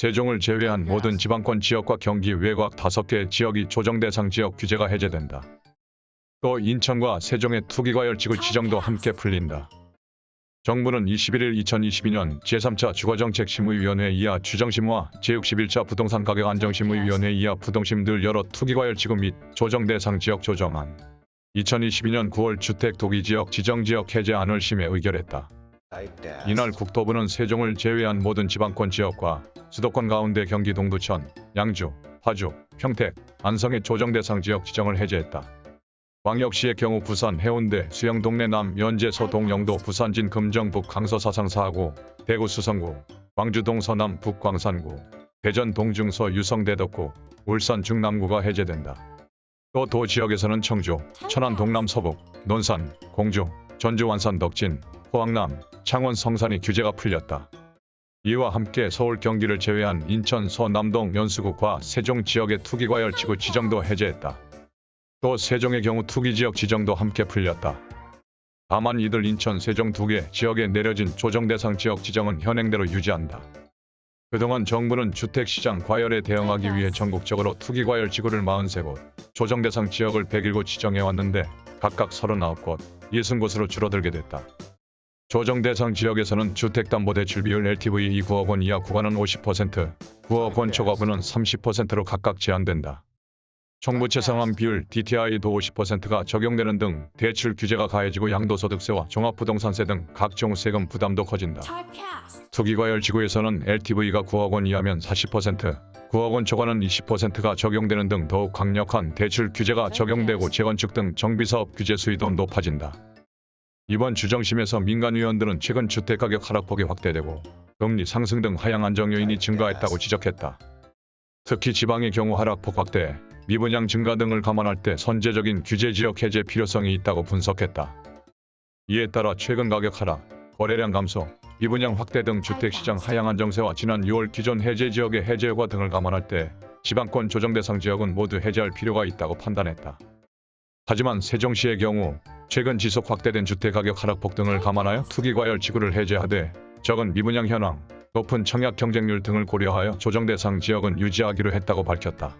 세종을 제외한 모든 지방권 지역과 경기 외곽 5개 지역이 조정 대상 지역 규제가 해제된다. 또 인천과 세종의 투기과열지구 지정도 함께 풀린다. 정부는 21일 2022년 제3차 주거정책심의위원회 이하 주정심과 제61차 부동산 가격 안정심의위원회 이하 부동심 들 여러 투기과열지구 및 조정 대상 지역 조정안 2022년 9월 주택 도기지역 지정지역 해제안을 심해 의결했다. 이날 국토부는 세종을 제외한 모든 지방권 지역과 수도권 가운데 경기 동두천, 양주, 파주, 평택, 안성의 조정 대상 지역 지정을 해제했다. 광역시의 경우 부산 해운대 수영 동래 남 연제 서동 영도 부산 진 금정 북 강서 사상 사하고 대구 수성구 광주 동 서남 북 광산구 대전 동중서 유성 대덕구 울산 중남구가 해제된다. 또 도 지역에서는 청주, 천안 동남 서북, 논산, 공주, 전주 완산 덕진, 포항남, 창원 성산이 규제가 풀렸다. 이와 함께 서울 경기를 제외한 인천 서남동 연수구과 세종 지역의 투기과열 지구 지정도 해제했다. 또 세종의 경우 투기지역 지정도 함께 풀렸다. 다만 이들 인천 세종 두 개 지역에 내려진 조정대상 지역 지정은 현행대로 유지한다. 그동안 정부는 주택시장 과열에 대응하기 위해 전국적으로 투기과열 지구를 43곳, 조정대상 지역을 101곳 지정해왔는데 각각 39곳, 60곳으로 줄어들게 됐다. 조정 대상 지역에서는 주택담보대출 비율 LTV 9억 원 이하 구간은 50%, 9억 원 초과분은 30%로 각각 제한된다. 총부채 상환 비율 DTI도 50%가 적용되는 등 대출 규제가 가해지고 양도소득세와 종합부동산세 등 각종 세금 부담도 커진다. 투기과열 지구에서는 LTV가 9억 원 이하면 40%, 9억 원 초과는 20%가 적용되는 등 더욱 강력한 대출 규제가 적용되고 재건축 등 정비사업 규제 수위도 높아진다. 이번 주정심에서 민간위원들은 최근 주택가격 하락폭이 확대되고 금리 상승 등 하향 안정 요인이 증가했다고 지적했다. 특히 지방의 경우 하락폭 확대, 미분양 증가 등을 감안할 때 선제적인 규제 지역 해제 필요성이 있다고 분석했다. 이에 따라 최근 가격 하락, 거래량 감소, 미분양 확대 등 주택시장 하향 안정세와 지난 6월 기존 해제 지역의 해제 효과 등을 감안할 때 지방권 조정 대상 지역은 모두 해제할 필요가 있다고 판단했다. 하지만 세종시의 경우 최근 지속 확대된 주택 가격 하락폭 등을 감안하여 투기 과열 지구를 해제하되 적은 미분양 현황, 높은 청약 경쟁률 등을 고려하여 조정 대상 지역은 유지하기로 했다고 밝혔다.